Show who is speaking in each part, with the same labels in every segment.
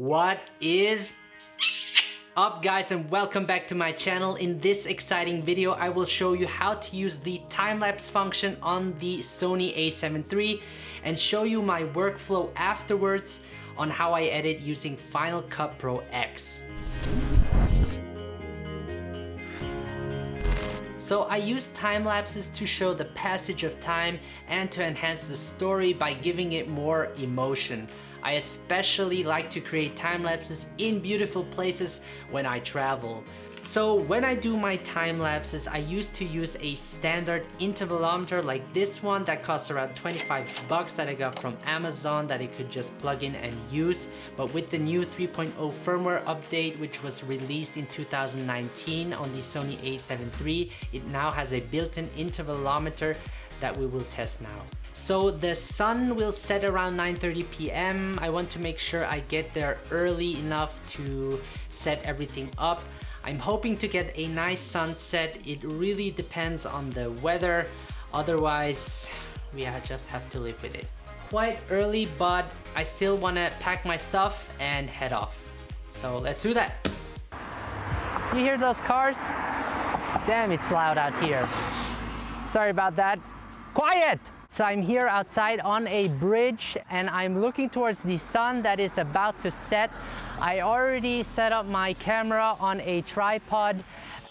Speaker 1: What is up guys and welcome back to my channel. In this exciting video I will show you how to use the time-lapse function on the Sony a7 III and show you my workflow afterwards on how I edit using Final Cut Pro X. So I use time lapses to show the passage of time and to enhance the story by giving it more emotion. I especially like to create time lapses in beautiful places when I travel. So when I do my time lapses, I used to use a standard intervalometer like this one that costs around 25 bucks that I got from Amazon that I could just plug in and use. But with the new 3.0 firmware update, which was released in 2019 on the Sony a7 III, it now has a built-in intervalometer that we will test now. So the sun will set around 9.30 p.m. I want to make sure I get there early enough to set everything up. I'm hoping to get a nice sunset. It really depends on the weather. Otherwise, we just have to live with it. Quite early, but I still want to pack my stuff and head off. So let's do that. You hear those cars? Damn, it's loud out here. Sorry about that. Quiet! So I'm here outside on a bridge and I'm looking towards the sun that is about to set. I already set up my camera on a tripod.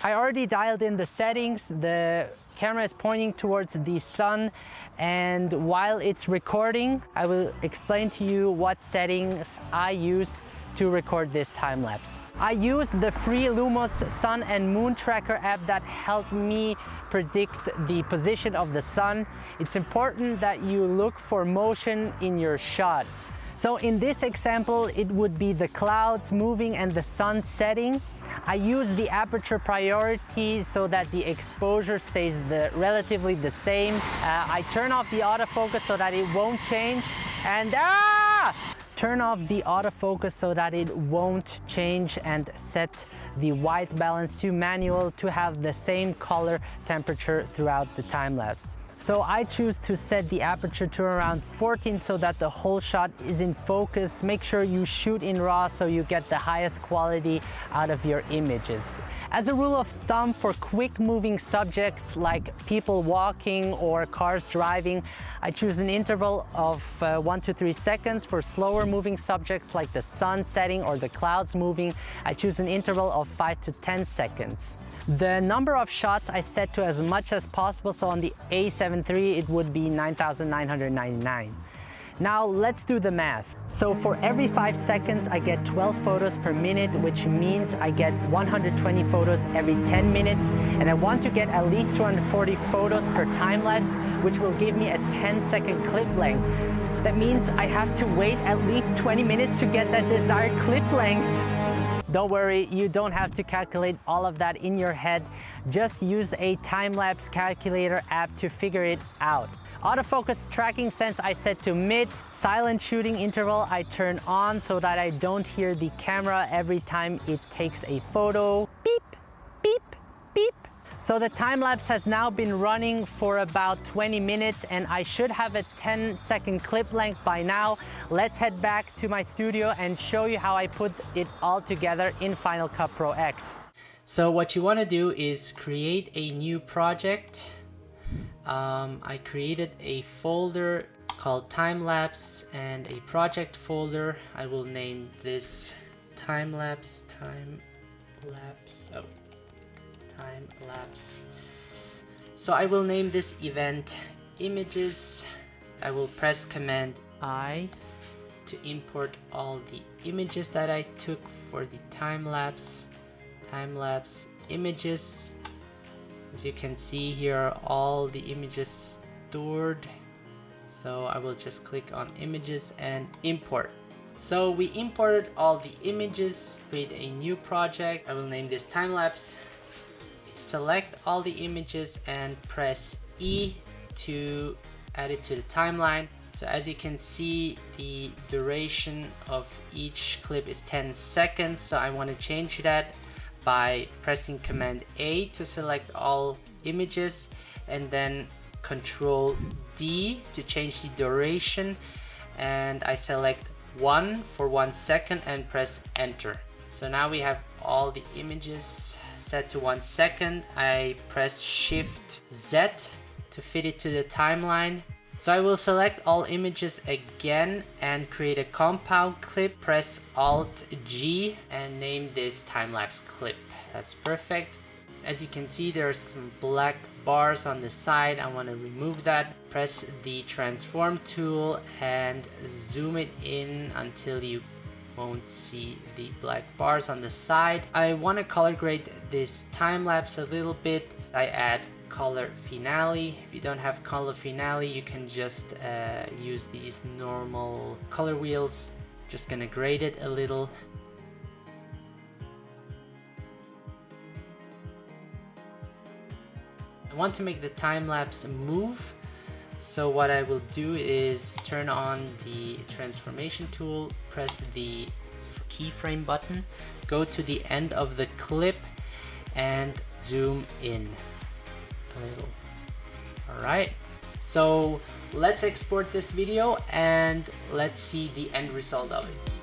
Speaker 1: I already dialed in the settings. The camera is pointing towards the sun and while it's recording, I will explain to you what settings I used to record this time lapse. I used the free Lumos Sun and Moon Tracker app that helped me predict the position of the sun. It's important that you look for motion in your shot. So in this example, it would be the clouds moving and the sun setting. I use the aperture priority so that the exposure stays the, relatively the same. Uh, I turn off the autofocus so that it won't change. And ah! Turn off the autofocus so that it won't change and set the white balance to manual to have the same color temperature throughout the time lapse. So I choose to set the aperture to around 14 so that the whole shot is in focus. Make sure you shoot in RAW so you get the highest quality out of your images. As a rule of thumb for quick moving subjects like people walking or cars driving, I choose an interval of uh, one to three seconds. For slower moving subjects like the sun setting or the clouds moving, I choose an interval of five to 10 seconds. The number of shots I set to as much as possible, so on the A7 It would be 9,999. Now let's do the math. So for every five seconds, I get 12 photos per minute, which means I get 120 photos every 10 minutes. And I want to get at least 240 photos per time lapse, which will give me a 10 second clip length. That means I have to wait at least 20 minutes to get that desired clip length. Don't worry, you don't have to calculate all of that in your head. Just use a time-lapse calculator app to figure it out. Autofocus tracking sense I set to mid. Silent shooting interval I turn on so that I don't hear the camera every time it takes a photo. Beep. So the time lapse has now been running for about 20 minutes and I should have a 10 second clip length by now. Let's head back to my studio and show you how I put it all together in Final Cut Pro X. So what you want to do is create a new project. Um, I created a folder called time lapse and a project folder. I will name this time lapse time lapse. Oh, time lapse. So I will name this event images. I will press command I to import all the images that I took for the time lapse. Time lapse images. As you can see here are all the images stored. So I will just click on images and import. So we imported all the images, create a new project. I will name this time lapse select all the images and press E to add it to the timeline. So as you can see, the duration of each clip is 10 seconds. So I want to change that by pressing Command A to select all images and then Control D to change the duration and I select 1 for one second and press enter. So now we have all the images set to one second. I press shift Z to fit it to the timeline. So I will select all images again and create a compound clip, press Alt G and name this time-lapse clip. That's perfect. As you can see, there's some black bars on the side. I want to remove that. Press the transform tool and zoom it in until you won't see the black bars on the side. I want to color grade this time lapse a little bit. I add color finale. If you don't have color finale, you can just uh, use these normal color wheels. Just gonna grade it a little. I want to make the time lapse move. So what I will do is turn on the transformation tool, press the keyframe button, go to the end of the clip and zoom in a little. Alright, so let's export this video and let's see the end result of it.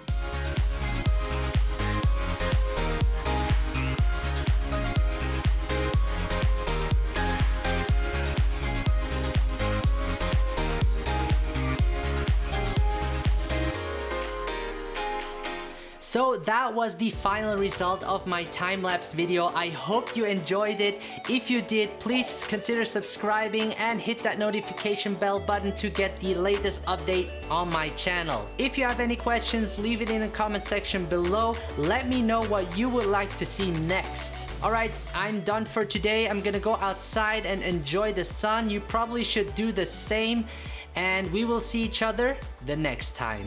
Speaker 1: So that was the final result of my time-lapse video. I hope you enjoyed it. If you did, please consider subscribing and hit that notification bell button to get the latest update on my channel. If you have any questions, leave it in the comment section below. Let me know what you would like to see next. Alright, I'm done for today. I'm gonna go outside and enjoy the sun. You probably should do the same and we will see each other the next time.